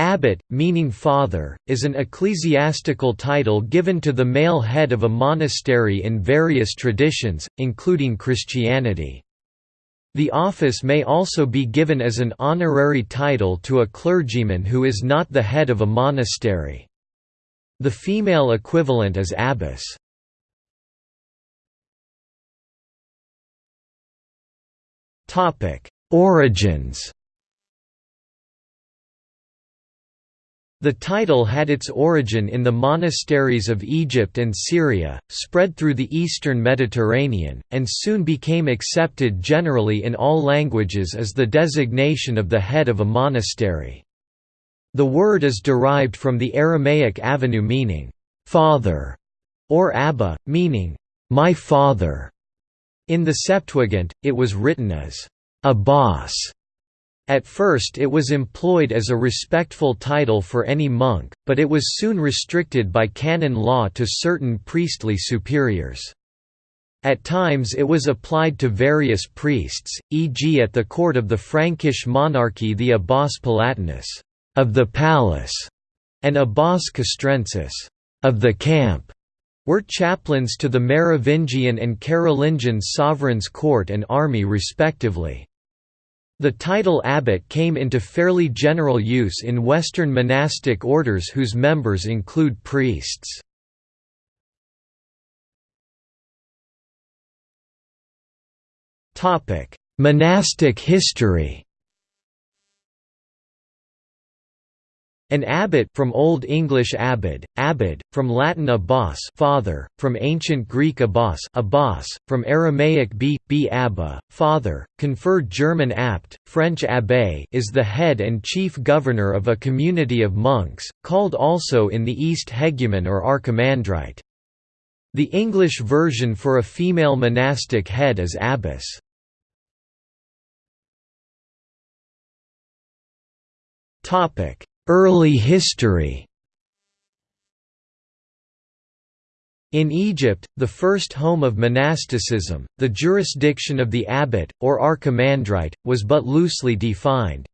Abbot, meaning father, is an ecclesiastical title given to the male head of a monastery in various traditions, including Christianity. The office may also be given as an honorary title to a clergyman who is not the head of a monastery. The female equivalent is abbess. Origins The title had its origin in the monasteries of Egypt and Syria, spread through the eastern Mediterranean, and soon became accepted generally in all languages as the designation of the head of a monastery. The word is derived from the Aramaic avenue meaning, "'father' or Abba, meaning, "'my father'". In the Septuagint, it was written as, "'Abbas' At first it was employed as a respectful title for any monk, but it was soon restricted by canon law to certain priestly superiors. At times it was applied to various priests, e.g. at the court of the Frankish monarchy the Abbas Palatinus of the palace, and Abbas Castrensis of the camp, were chaplains to the Merovingian and Carolingian sovereign's court and army respectively. The title abbot came into fairly general use in Western monastic orders whose members include priests. Monastic history An abbot from Old English abbod, abbot, from Latin abbas father, from Ancient Greek abbas abbas, from Aramaic b, b abba, father, conferred German abt, French abbé is the head and chief governor of a community of monks, called also in the East hegumen or archimandrite. The English version for a female monastic head is abbess. Topic Early history In Egypt, the first home of monasticism, the jurisdiction of the abbot, or archimandrite, was but loosely defined.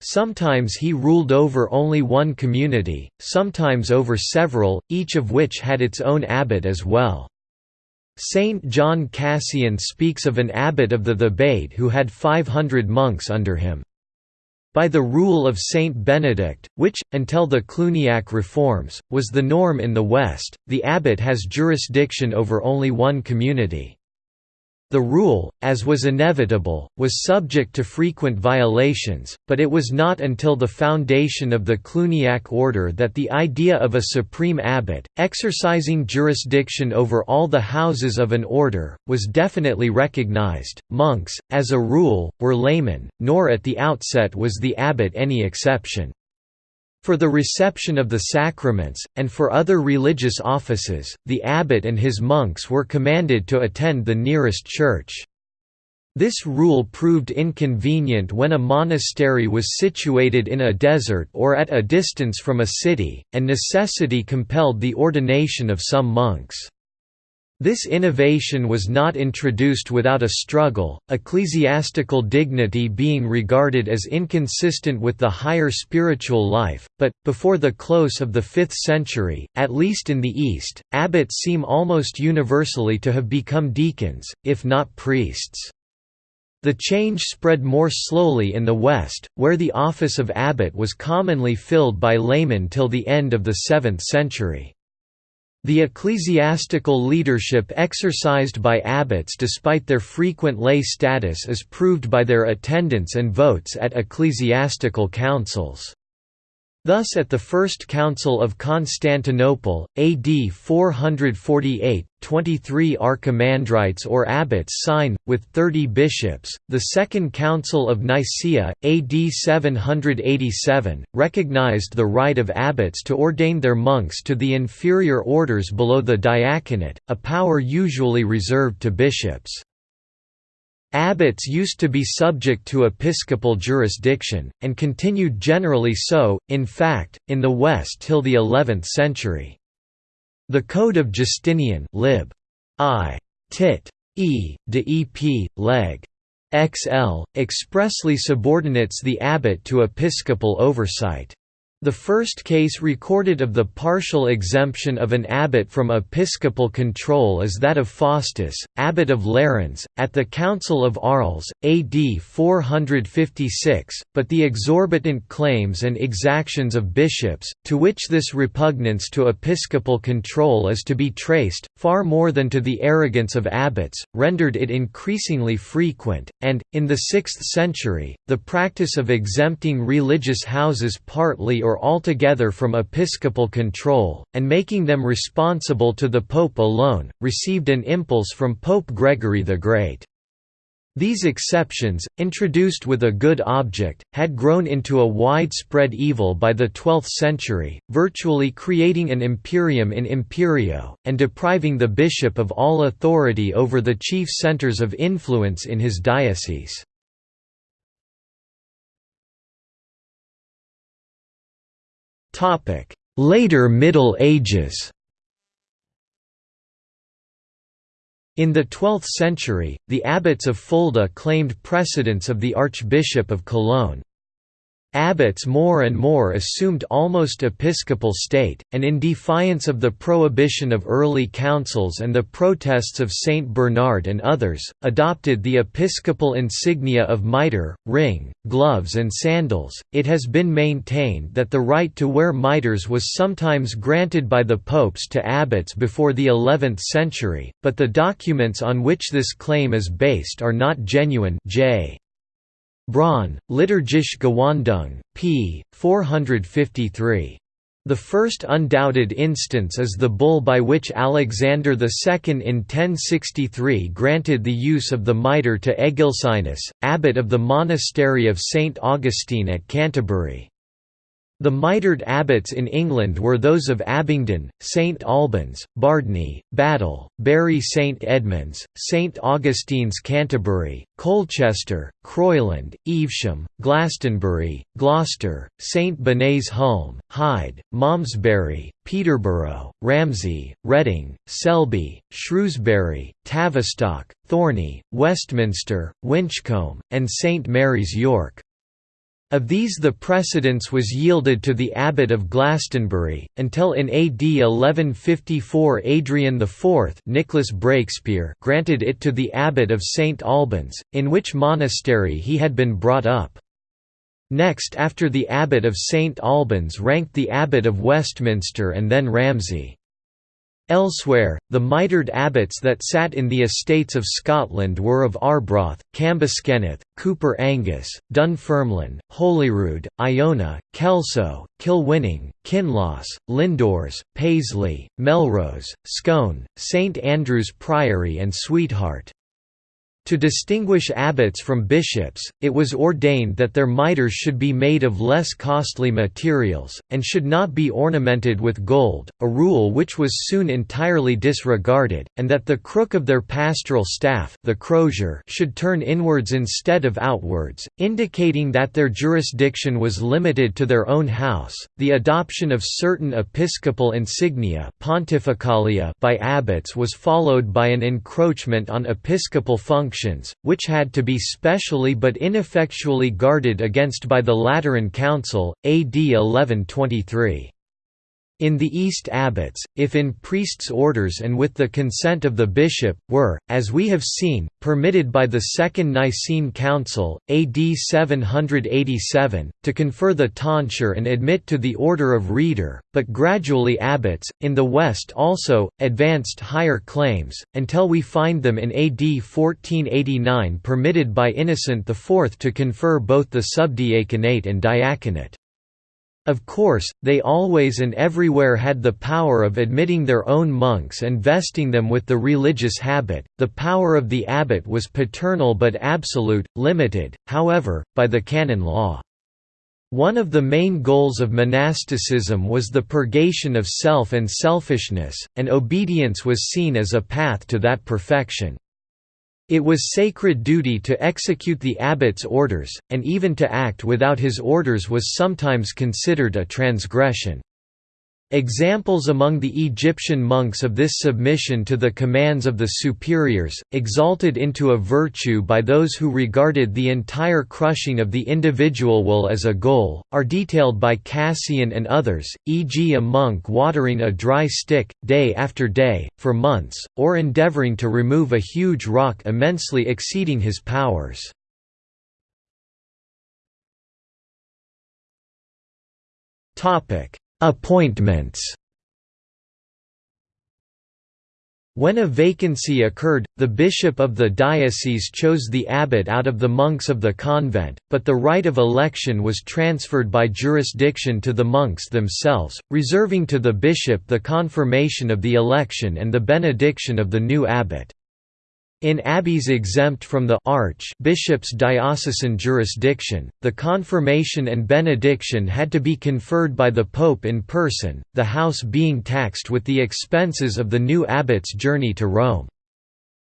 Sometimes he ruled over only one community, sometimes over several, each of which had its own abbot as well. Saint John Cassian speaks of an abbot of the Thebaid who had 500 monks under him. By the rule of Saint Benedict, which, until the Cluniac reforms, was the norm in the West, the abbot has jurisdiction over only one community. The rule, as was inevitable, was subject to frequent violations, but it was not until the foundation of the Cluniac order that the idea of a supreme abbot, exercising jurisdiction over all the houses of an order, was definitely recognized. Monks, as a rule, were laymen, nor at the outset was the abbot any exception. For the reception of the sacraments, and for other religious offices, the abbot and his monks were commanded to attend the nearest church. This rule proved inconvenient when a monastery was situated in a desert or at a distance from a city, and necessity compelled the ordination of some monks. This innovation was not introduced without a struggle, ecclesiastical dignity being regarded as inconsistent with the higher spiritual life, but, before the close of the 5th century, at least in the East, abbots seem almost universally to have become deacons, if not priests. The change spread more slowly in the West, where the office of abbot was commonly filled by laymen till the end of the 7th century. The ecclesiastical leadership exercised by abbots despite their frequent lay status is proved by their attendance and votes at ecclesiastical councils. Thus at the First Council of Constantinople, AD 448, 23 archimandrites or abbots sign, with 30 bishops. The Second Council of Nicaea, AD 787, recognized the right of abbots to ordain their monks to the inferior orders below the diaconate, a power usually reserved to bishops. Abbots used to be subject to episcopal jurisdiction, and continued generally so, in fact, in the West till the 11th century. The Code of Justinian lib. I. Tit. E. de Ep. Leg. XL, expressly subordinates the abbot to episcopal oversight. The first case recorded of the partial exemption of an abbot from episcopal control is that of Faustus, abbot of Lerins, at the Council of Arles, AD 456, but the exorbitant claims and exactions of bishops, to which this repugnance to episcopal control is to be traced, far more than to the arrogance of abbots, rendered it increasingly frequent, and, in the 6th century, the practice of exempting religious houses partly or altogether from episcopal control, and making them responsible to the Pope alone, received an impulse from Pope Gregory the Great. These exceptions, introduced with a good object, had grown into a widespread evil by the 12th century, virtually creating an imperium in imperio, and depriving the bishop of all authority over the chief centers of influence in his diocese. Later Middle Ages In the 12th century, the abbots of Fulda claimed precedence of the Archbishop of Cologne. Abbots more and more assumed almost episcopal state, and in defiance of the prohibition of early councils and the protests of Saint Bernard and others, adopted the episcopal insignia of mitre, ring, gloves and sandals. It has been maintained that the right to wear mitres was sometimes granted by the popes to abbots before the 11th century, but the documents on which this claim is based are not genuine J. Braun, Liturgische Gewandung, p. 453. The first undoubted instance is the bull by which Alexander II in 1063 granted the use of the mitre to Egilscinus, abbot of the monastery of St. Augustine at Canterbury. The mitred abbots in England were those of Abingdon, St Albans, Bardney, Battle, Bury St Edmunds, St Augustine's Canterbury, Colchester, Croyland, Evesham, Glastonbury, Gloucester, St Benet's Hulme, Hyde, Malmesbury, Peterborough, Ramsey, Reading, Selby, Shrewsbury, Tavistock, Thorney, Westminster, Winchcombe, and St Mary's York. Of these the precedence was yielded to the abbot of Glastonbury, until in AD 1154 Adrian IV Nicholas Breakspear granted it to the abbot of St Albans, in which monastery he had been brought up. Next after the abbot of St Albans ranked the abbot of Westminster and then Ramsey. Elsewhere, the mitred abbots that sat in the estates of Scotland were of Arbroath, Cambuskenneth, Coupar Angus, Dunfermline, Holyrood, Iona, Kelso, Kilwinning, Kinloss, Lindores, Paisley, Melrose, Scone, St Andrew's Priory and Sweetheart. To distinguish abbots from bishops, it was ordained that their mitres should be made of less costly materials, and should not be ornamented with gold, a rule which was soon entirely disregarded, and that the crook of their pastoral staff the crozier should turn inwards instead of outwards, indicating that their jurisdiction was limited to their own house. The adoption of certain episcopal insignia pontificalia by abbots was followed by an encroachment on episcopal functions functions, which had to be specially but ineffectually guarded against by the Lateran Council, AD 1123. In the East abbots, if in priests' orders and with the consent of the bishop, were, as we have seen, permitted by the Second Nicene Council, AD 787, to confer the tonsure and admit to the order of reader, but gradually abbots, in the West also, advanced higher claims, until we find them in AD 1489 permitted by Innocent IV to confer both the subdiaconate and diaconate. Of course, they always and everywhere had the power of admitting their own monks and vesting them with the religious habit. The power of the abbot was paternal but absolute, limited, however, by the canon law. One of the main goals of monasticism was the purgation of self and selfishness, and obedience was seen as a path to that perfection. It was sacred duty to execute the abbot's orders, and even to act without his orders was sometimes considered a transgression. Examples among the Egyptian monks of this submission to the commands of the superiors, exalted into a virtue by those who regarded the entire crushing of the individual will as a goal, are detailed by Cassian and others, e.g. a monk watering a dry stick, day after day, for months, or endeavoring to remove a huge rock immensely exceeding his powers. Topic Appointments When a vacancy occurred, the bishop of the diocese chose the abbot out of the monks of the convent, but the right of election was transferred by jurisdiction to the monks themselves, reserving to the bishop the confirmation of the election and the benediction of the new abbot. In abbeys exempt from the arch bishop's diocesan jurisdiction, the confirmation and benediction had to be conferred by the pope in person, the house being taxed with the expenses of the new abbot's journey to Rome.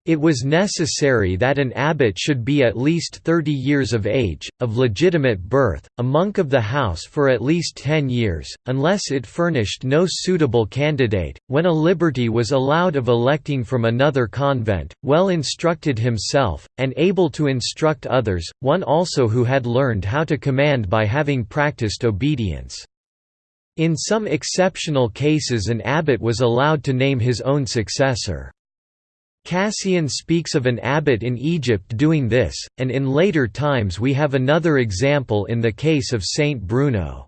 It was necessary that an abbot should be at least 30 years of age, of legitimate birth, a monk of the house for at least 10 years, unless it furnished no suitable candidate, when a liberty was allowed of electing from another convent, well instructed himself, and able to instruct others, one also who had learned how to command by having practiced obedience. In some exceptional cases an abbot was allowed to name his own successor. Cassian speaks of an abbot in Egypt doing this, and in later times we have another example in the case of Saint Bruno.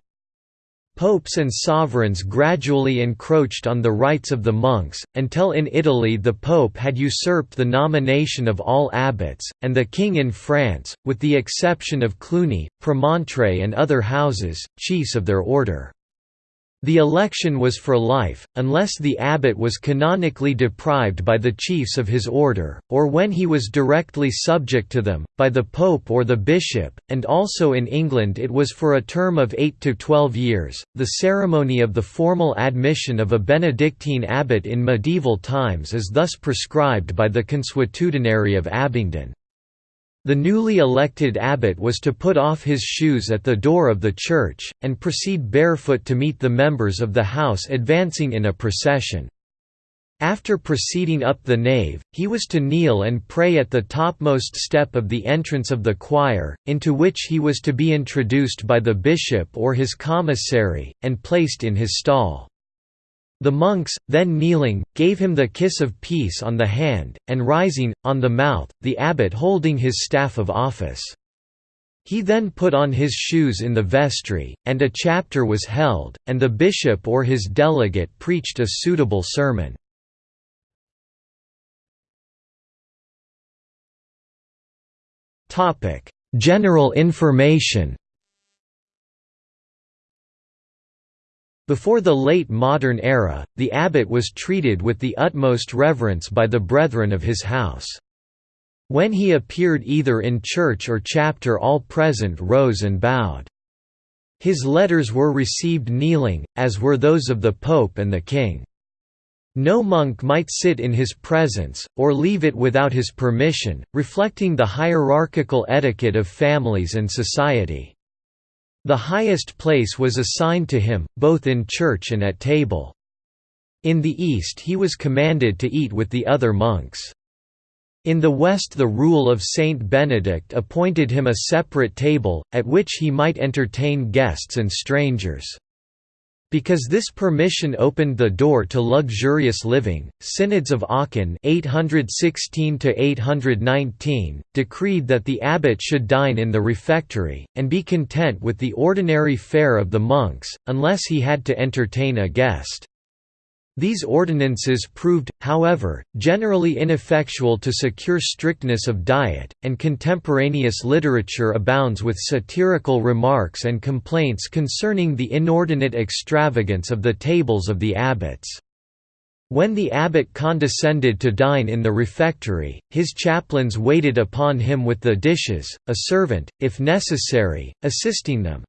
Popes and sovereigns gradually encroached on the rights of the monks, until in Italy the pope had usurped the nomination of all abbots, and the king in France, with the exception of Cluny, Premontre and other houses, chiefs of their order. The election was for life, unless the abbot was canonically deprived by the chiefs of his order, or when he was directly subject to them, by the pope or the bishop, and also in England it was for a term of 8 to 12 years. The ceremony of the formal admission of a Benedictine abbot in medieval times is thus prescribed by the Consuetudinary of Abingdon. The newly elected abbot was to put off his shoes at the door of the church, and proceed barefoot to meet the members of the house advancing in a procession. After proceeding up the nave, he was to kneel and pray at the topmost step of the entrance of the choir, into which he was to be introduced by the bishop or his commissary, and placed in his stall. The monks, then kneeling, gave him the kiss of peace on the hand, and rising, on the mouth, the abbot holding his staff of office. He then put on his shoes in the vestry, and a chapter was held, and the bishop or his delegate preached a suitable sermon. General information Before the late modern era, the abbot was treated with the utmost reverence by the brethren of his house. When he appeared either in church or chapter all present rose and bowed. His letters were received kneeling, as were those of the pope and the king. No monk might sit in his presence, or leave it without his permission, reflecting the hierarchical etiquette of families and society. The highest place was assigned to him, both in church and at table. In the East he was commanded to eat with the other monks. In the West the rule of Saint Benedict appointed him a separate table, at which he might entertain guests and strangers. Because this permission opened the door to luxurious living, synods of Aachen 816 decreed that the abbot should dine in the refectory, and be content with the ordinary fare of the monks, unless he had to entertain a guest. These ordinances proved, however, generally ineffectual to secure strictness of diet, and contemporaneous literature abounds with satirical remarks and complaints concerning the inordinate extravagance of the tables of the abbots. When the abbot condescended to dine in the refectory, his chaplains waited upon him with the dishes, a servant, if necessary, assisting them.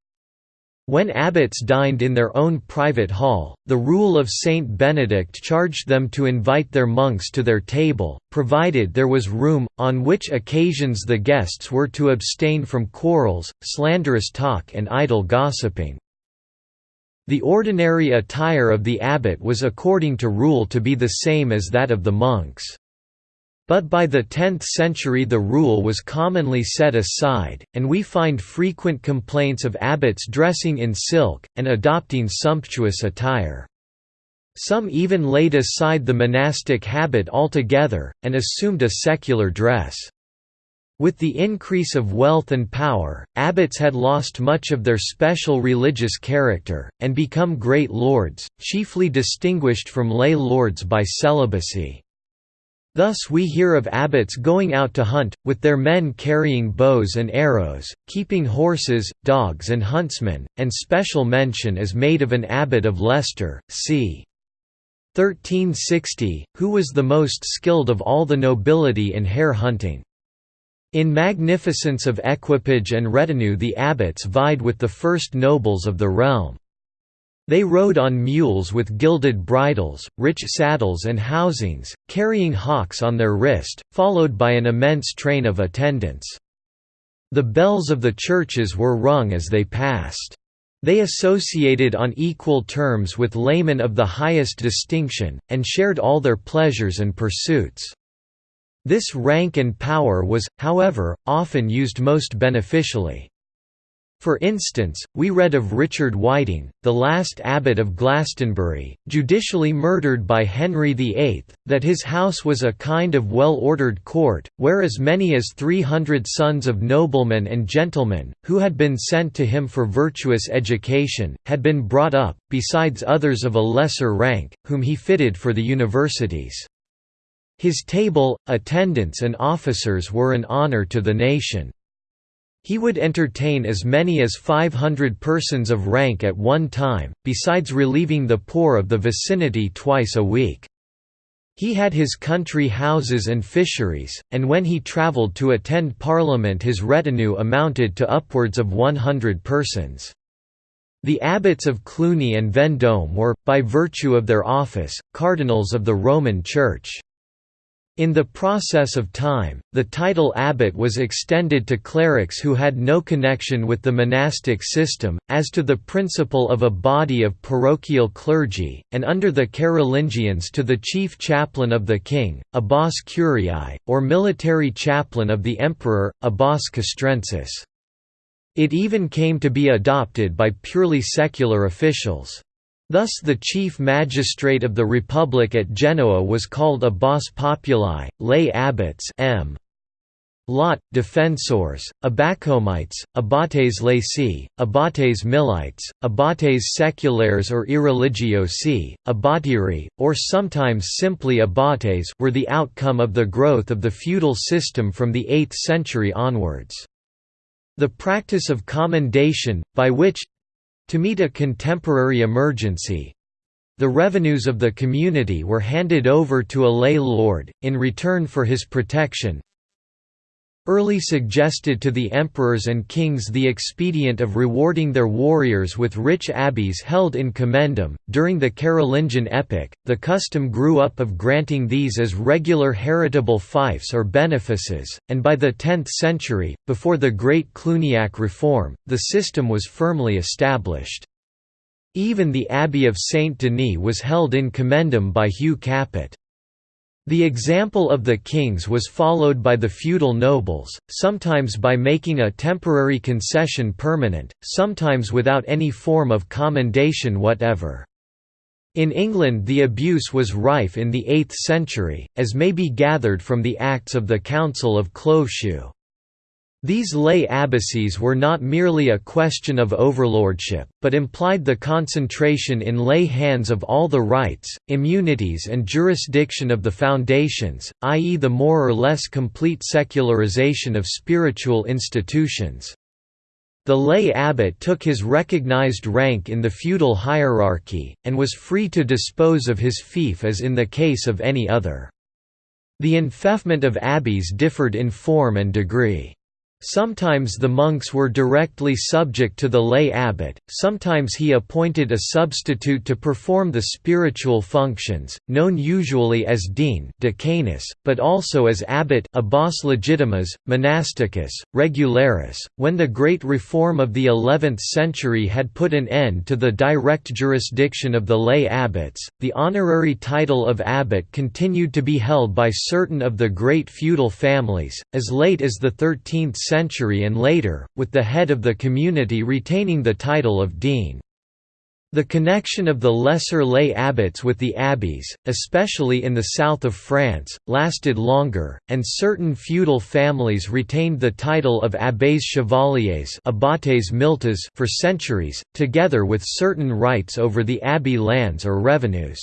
When abbots dined in their own private hall, the rule of Saint Benedict charged them to invite their monks to their table, provided there was room, on which occasions the guests were to abstain from quarrels, slanderous talk and idle gossiping. The ordinary attire of the abbot was according to rule to be the same as that of the monks. But by the 10th century the rule was commonly set aside, and we find frequent complaints of abbots dressing in silk, and adopting sumptuous attire. Some even laid aside the monastic habit altogether, and assumed a secular dress. With the increase of wealth and power, abbots had lost much of their special religious character, and become great lords, chiefly distinguished from lay lords by celibacy. Thus we hear of abbots going out to hunt, with their men carrying bows and arrows, keeping horses, dogs and huntsmen, and special mention is made of an abbot of Leicester, c. 1360, who was the most skilled of all the nobility in hare hunting. In magnificence of equipage and retinue the abbots vied with the first nobles of the realm. They rode on mules with gilded bridles, rich saddles and housings, carrying hawks on their wrist, followed by an immense train of attendants. The bells of the churches were rung as they passed. They associated on equal terms with laymen of the highest distinction, and shared all their pleasures and pursuits. This rank and power was, however, often used most beneficially. For instance, we read of Richard Whiting, the last abbot of Glastonbury, judicially murdered by Henry VIII, that his house was a kind of well-ordered court, where as many as 300 sons of noblemen and gentlemen, who had been sent to him for virtuous education, had been brought up, besides others of a lesser rank, whom he fitted for the universities. His table, attendants and officers were an honour to the nation. He would entertain as many as 500 persons of rank at one time, besides relieving the poor of the vicinity twice a week. He had his country houses and fisheries, and when he travelled to attend Parliament his retinue amounted to upwards of 100 persons. The abbots of Cluny and Vendôme were, by virtue of their office, cardinals of the Roman Church. In the process of time, the title abbot was extended to clerics who had no connection with the monastic system, as to the principle of a body of parochial clergy, and under the Carolingians to the chief chaplain of the king, abbas curiae, or military chaplain of the emperor, abbas castrensis. It even came to be adopted by purely secular officials. Thus the chief magistrate of the Republic at Genoa was called abbas populi, lay abbots m. Lot, defensors, abbacomites, abbates laici, abbates milites, abbates saeculares or irreligiosi, abbatiri, or sometimes simply abates were the outcome of the growth of the feudal system from the 8th century onwards. The practice of commendation, by which, to meet a contemporary emergency, the revenues of the community were handed over to a lay lord, in return for his protection, early suggested to the emperors and kings the expedient of rewarding their warriors with rich abbeys held in commendam. During the Carolingian epoch, the custom grew up of granting these as regular heritable fiefs or benefices, and by the 10th century, before the Great Cluniac reform, the system was firmly established. Even the Abbey of Saint Denis was held in commendam by Hugh Capet. The example of the kings was followed by the feudal nobles, sometimes by making a temporary concession permanent, sometimes without any form of commendation whatever. In England the abuse was rife in the 8th century, as may be gathered from the Acts of the Council of Cloveshoe. These lay abbacies were not merely a question of overlordship, but implied the concentration in lay hands of all the rights, immunities and jurisdiction of the foundations, i.e. the more or less complete secularization of spiritual institutions. The lay abbot took his recognized rank in the feudal hierarchy, and was free to dispose of his fief as in the case of any other. The enfeoffment of abbeys differed in form and degree. Sometimes the monks were directly subject to the lay abbot, sometimes he appointed a substitute to perform the spiritual functions, known usually as dean decanus, but also as abbot abbas legitimus, monasticus, regularis. When the Great Reform of the 11th century had put an end to the direct jurisdiction of the lay abbots, the honorary title of abbot continued to be held by certain of the great feudal families, as late as the 13th century century and later, with the head of the community retaining the title of dean. The connection of the lesser lay abbots with the abbeys, especially in the south of France, lasted longer, and certain feudal families retained the title of abbés chevaliers abbates milites for centuries, together with certain rights over the abbey lands or revenues.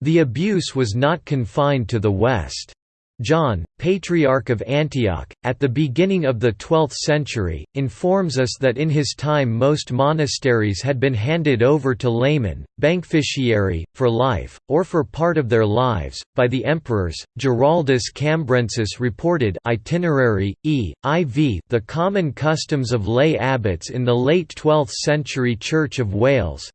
The abuse was not confined to the West. John, Patriarch of Antioch, at the beginning of the 12th century, informs us that in his time most monasteries had been handed over to laymen, beneficiary, for life, or for part of their lives, by the emperors. Giraldus Cambrensis reported itinerary, e. iv the common customs of lay abbots in the late 12th century Church of Wales,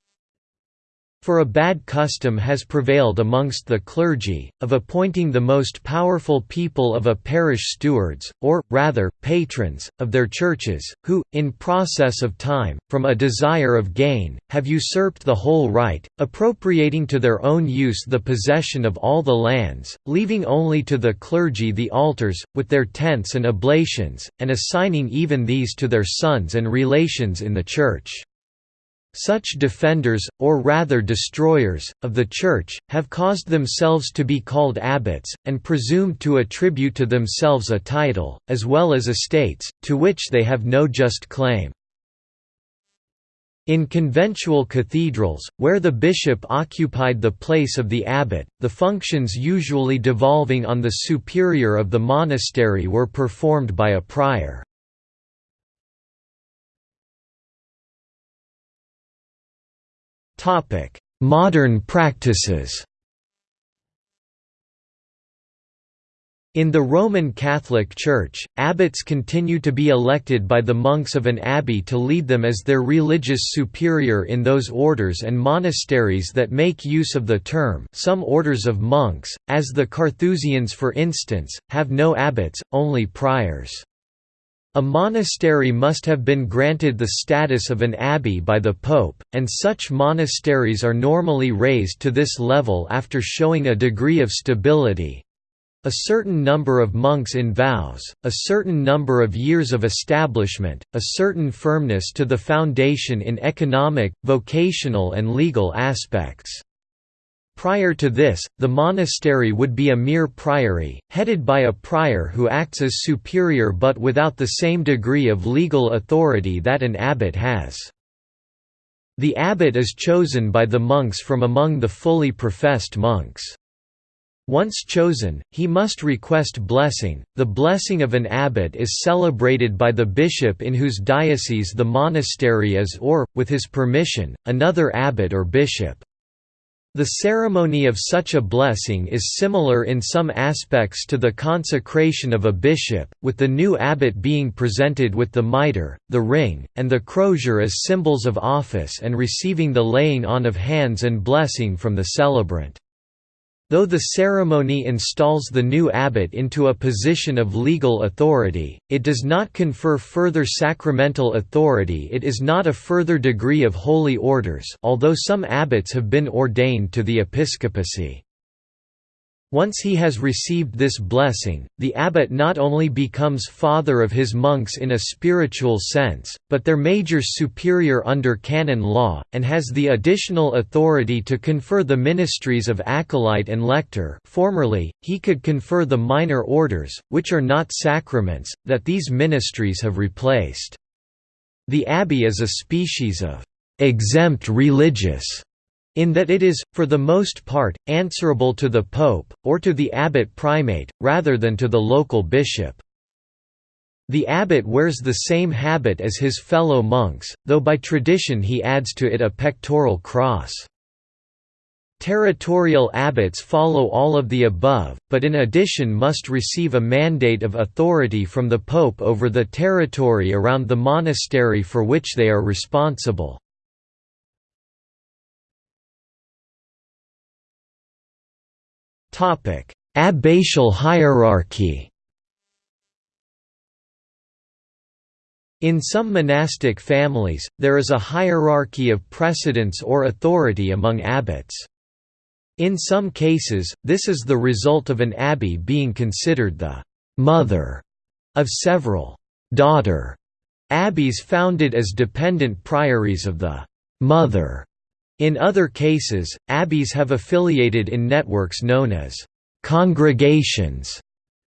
for a bad custom has prevailed amongst the clergy, of appointing the most powerful people of a parish stewards, or, rather, patrons, of their churches, who, in process of time, from a desire of gain, have usurped the whole right, appropriating to their own use the possession of all the lands, leaving only to the clergy the altars, with their tents and oblations, and assigning even these to their sons and relations in the Church. Such defenders, or rather destroyers, of the Church, have caused themselves to be called abbots, and presumed to attribute to themselves a title, as well as estates, to which they have no just claim. In conventual cathedrals, where the bishop occupied the place of the abbot, the functions usually devolving on the superior of the monastery were performed by a prior. Modern practices. In the Roman Catholic Church, abbots continue to be elected by the monks of an abbey to lead them as their religious superior in those orders and monasteries that make use of the term. Some orders of monks, as the Carthusians for instance, have no abbots, only priors. A monastery must have been granted the status of an abbey by the pope, and such monasteries are normally raised to this level after showing a degree of stability, a certain number of monks in vows, a certain number of years of establishment, a certain firmness to the foundation in economic, vocational and legal aspects. Prior to this, the monastery would be a mere priory, headed by a prior who acts as superior but without the same degree of legal authority that an abbot has. The abbot is chosen by the monks from among the fully professed monks. Once chosen, he must request blessing. The blessing of an abbot is celebrated by the bishop in whose diocese the monastery is or, with his permission, another abbot or bishop. The ceremony of such a blessing is similar in some aspects to the consecration of a bishop, with the new abbot being presented with the mitre, the ring, and the crozier as symbols of office and receiving the laying on of hands and blessing from the celebrant. Though the ceremony installs the new abbot into a position of legal authority, it does not confer further sacramental authority it is not a further degree of holy orders although some abbots have been ordained to the episcopacy. Once he has received this blessing, the abbot not only becomes father of his monks in a spiritual sense, but their major superior under canon law, and has the additional authority to confer the ministries of acolyte and lector formerly, he could confer the minor orders, which are not sacraments, that these ministries have replaced. The abbey is a species of «exempt religious» in that it is, for the most part, answerable to the pope, or to the abbot primate, rather than to the local bishop. The abbot wears the same habit as his fellow monks, though by tradition he adds to it a pectoral cross. Territorial abbots follow all of the above, but in addition must receive a mandate of authority from the pope over the territory around the monastery for which they are responsible. Abbatial hierarchy In some monastic families, there is a hierarchy of precedence or authority among abbots. In some cases, this is the result of an abbey being considered the «mother» of several «daughter» abbeys founded as dependent priories of the «mother». In other cases, abbeys have affiliated in networks known as «congregations».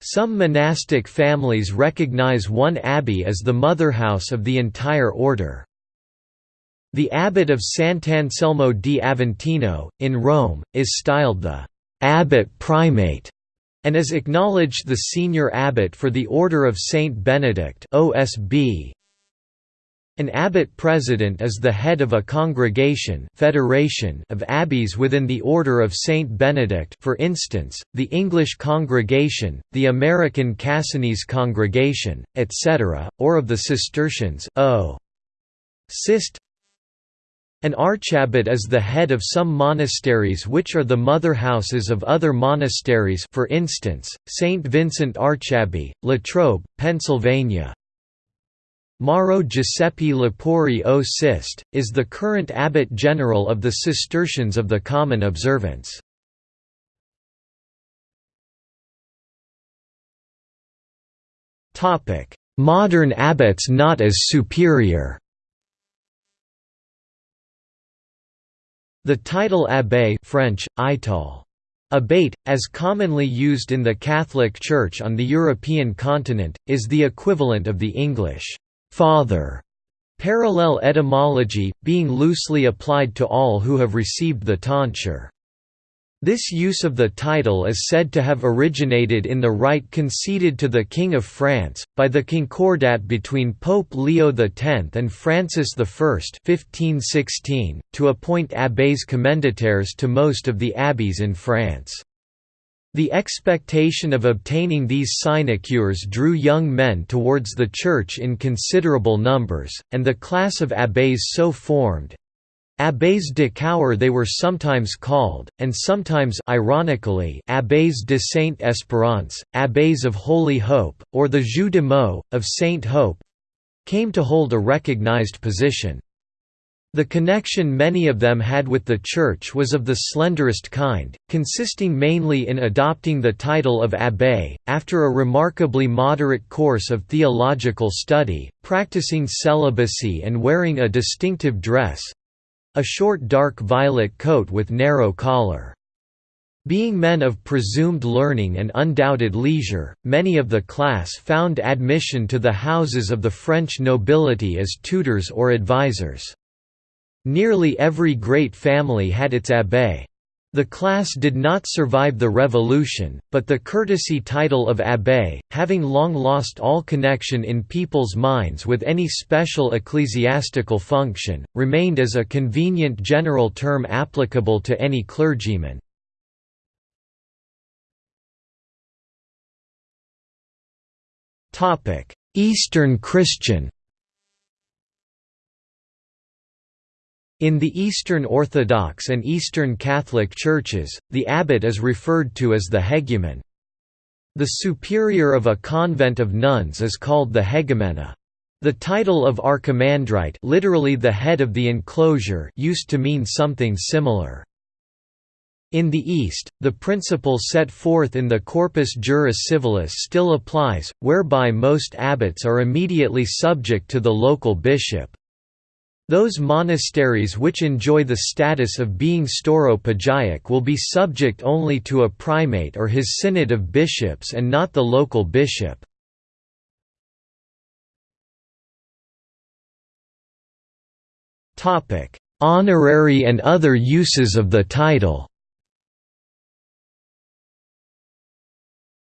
Some monastic families recognize one abbey as the motherhouse of the entire order. The abbot of Sant'Anselmo di Aventino, in Rome, is styled the «abbot primate» and is acknowledged the senior abbot for the Order of Saint Benedict OSB. An abbot president is the head of a congregation federation of abbeys within the Order of Saint Benedict for instance, the English Congregation, the American Cassinese Congregation, etc., or of the Cistercians o. Cist an archabbot is the head of some monasteries which are the mother houses of other monasteries for instance, St. Vincent Archabbey, Latrobe, Pennsylvania. Mauro Giuseppe Lepori o Cist, is the current abbot general of the Cistercians of the Common Observance. Modern abbots not as superior The title abbé French, Ital. Abate, as commonly used in the Catholic Church on the European continent, is the equivalent of the English «father» parallel etymology, being loosely applied to all who have received the tonsure. This use of the title is said to have originated in the right conceded to the King of France, by the Concordat between Pope Leo X and Francis I 1516, to appoint abbés commendataires to most of the abbeys in France. The expectation of obtaining these sinecures drew young men towards the Church in considerable numbers, and the class of abbés so formed, Abbés de Cour they were sometimes called, and sometimes ironically Abbés de Saint Espérance, Abbés of Holy Hope, or the Jeux de mots, of Saint Hope—came to hold a recognized position. The connection many of them had with the Church was of the slenderest kind, consisting mainly in adopting the title of abbé, after a remarkably moderate course of theological study, practicing celibacy and wearing a distinctive dress, a short dark violet coat with narrow collar. Being men of presumed learning and undoubted leisure, many of the class found admission to the houses of the French nobility as tutors or advisers. Nearly every great family had its abbé. The class did not survive the revolution, but the courtesy title of abbé, having long lost all connection in people's minds with any special ecclesiastical function, remained as a convenient general term applicable to any clergyman. Eastern Christian In the Eastern Orthodox and Eastern Catholic churches, the abbot is referred to as the hegumen. The superior of a convent of nuns is called the hegumena. The title of archimandrite literally the head of the enclosure used to mean something similar. In the East, the principle set forth in the Corpus Juris Civilis still applies, whereby most abbots are immediately subject to the local bishop. Those monasteries which enjoy the status of being stauropegic will be subject only to a primate or his synod of bishops and not the local bishop. Honorary and other uses of the title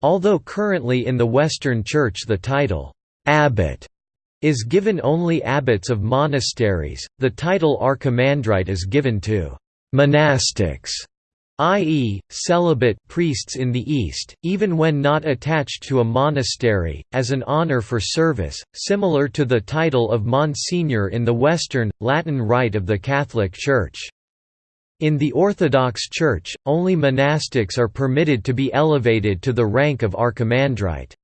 Although currently in the Western Church the title, abbot is given only abbots of monasteries, the title archimandrite is given to «monastics» i.e., celibate priests in the East, even when not attached to a monastery, as an honor for service, similar to the title of Monsignor in the Western, Latin Rite of the Catholic Church. In the Orthodox Church, only monastics are permitted to be elevated to the rank of archimandrite.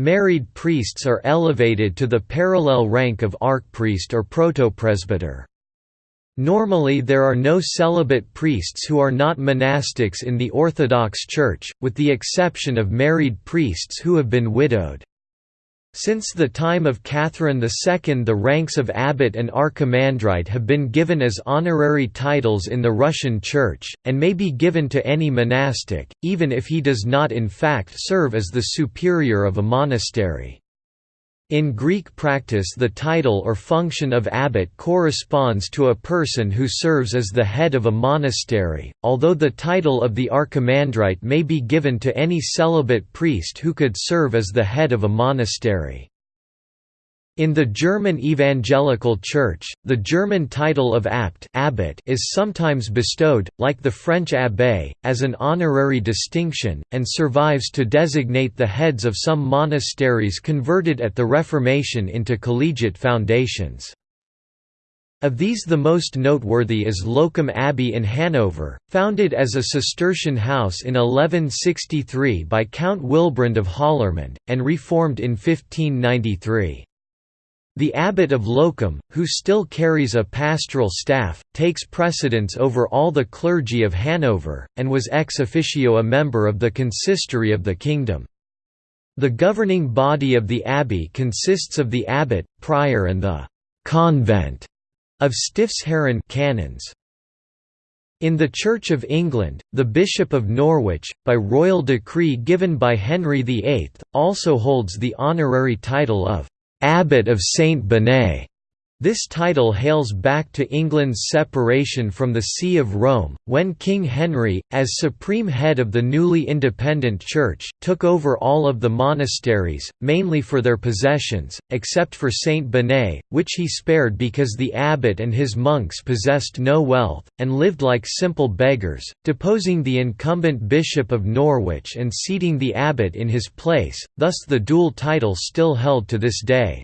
Married priests are elevated to the parallel rank of archpriest or protopresbyter. Normally there are no celibate priests who are not monastics in the Orthodox Church, with the exception of married priests who have been widowed. Since the time of Catherine II the ranks of abbot and archimandrite have been given as honorary titles in the Russian Church, and may be given to any monastic, even if he does not in fact serve as the superior of a monastery. In Greek practice the title or function of abbot corresponds to a person who serves as the head of a monastery, although the title of the archimandrite may be given to any celibate priest who could serve as the head of a monastery. In the German Evangelical Church, the German title of abt abbot is sometimes bestowed, like the French abbé, as an honorary distinction, and survives to designate the heads of some monasteries converted at the Reformation into collegiate foundations. Of these the most noteworthy is Loccum Abbey in Hanover, founded as a Cistercian house in 1163 by Count Wilbrand of Hallermund, and reformed in 1593. The abbot of Loccum, who still carries a pastoral staff, takes precedence over all the clergy of Hanover, and was ex officio a member of the consistory of the kingdom. The governing body of the abbey consists of the abbot, prior and the «convent» of Stiftsherren canons. In the Church of England, the Bishop of Norwich, by royal decree given by Henry VIII, also holds the honorary title of Abbot of Saint Benet. This title hails back to England's separation from the See of Rome, when King Henry, as supreme head of the newly independent Church, took over all of the monasteries, mainly for their possessions, except for Saint Benet, which he spared because the abbot and his monks possessed no wealth, and lived like simple beggars, deposing the incumbent Bishop of Norwich and seating the abbot in his place, thus the dual title still held to this day.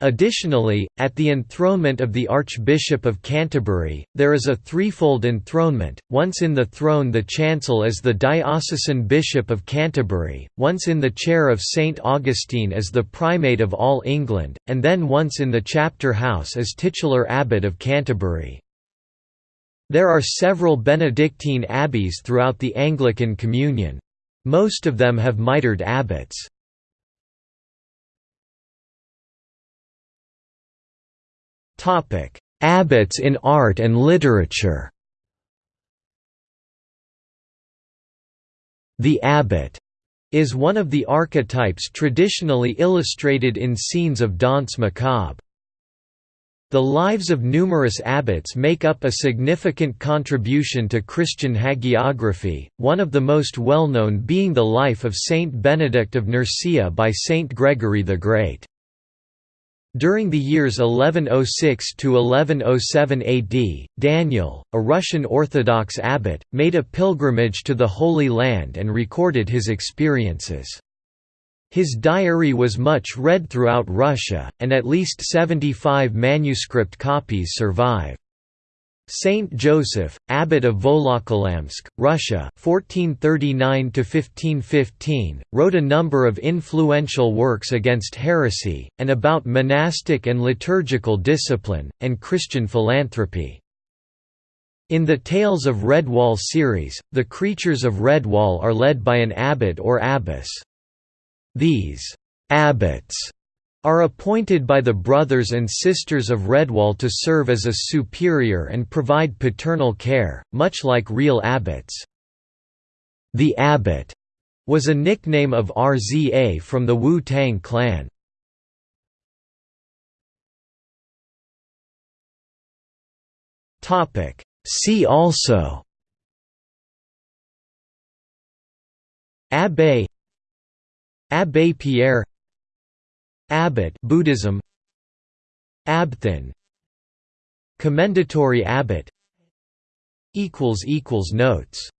Additionally, at the enthronement of the Archbishop of Canterbury, there is a threefold enthronement, once in the throne the chancel as the diocesan bishop of Canterbury, once in the chair of St Augustine as the primate of all England, and then once in the chapter house as titular abbot of Canterbury. There are several Benedictine abbeys throughout the Anglican Communion. Most of them have mitred abbots. Abbots in art and literature. The abbot is one of the archetypes traditionally illustrated in scenes of danse macabre. The lives of numerous abbots make up a significant contribution to Christian hagiography, one of the most well-known being the life of Saint Benedict of Nursia by Saint Gregory the Great. During the years 1106 to 1107 AD, Daniel, a Russian Orthodox abbot, made a pilgrimage to the Holy Land and recorded his experiences. His diary was much read throughout Russia, and at least 75 manuscript copies survive. Saint Joseph, abbot of Volokolamsk, Russia, 1439–1515, wrote a number of influential works against heresy, and about monastic and liturgical discipline, and Christian philanthropy. In the Tales of Redwall series, the creatures of Redwall are led by an abbot or abbess. These abbots are appointed by the brothers and sisters of Redwall to serve as a superior and provide paternal care, much like real abbots. The abbot was a nickname of Rza from the Wu Tang clan. See also Abbé Abbé Pierre Abbot Buddhism. Abthin. Commendatory abbot. Equals equals Notes